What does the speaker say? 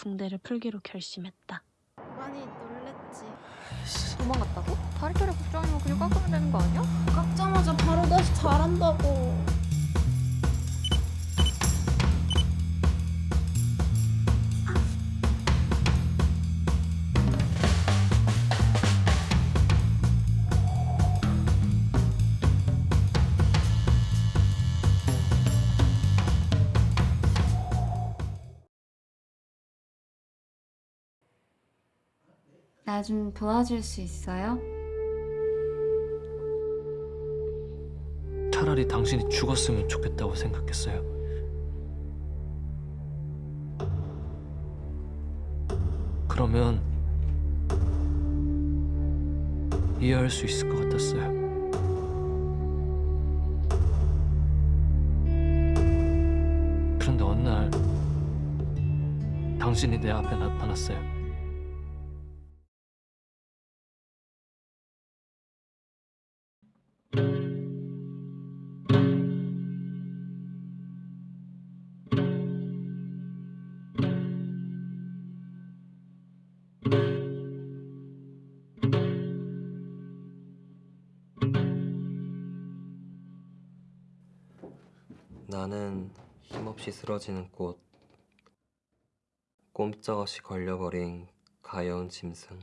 붕대를 풀기로 결심했다. 많이 놀랬지. 도망갔다고? 다리 털에 걱정이면 그냥 깎으면 되는 거 아니야? 깎자마자 바로 다시 잘한다 나 좀 도와줄 수 있어요? 차라리 당신이 죽었으면 좋겠다고 생각했어요. 그러면 이해할 수 있을 것 같았어요. 그런데 어느 날 당신이 내 앞에 나타났어요. 나는 힘없이 쓰러지는 꽃. 꼼짝없이 걸려버린 가여운 짐승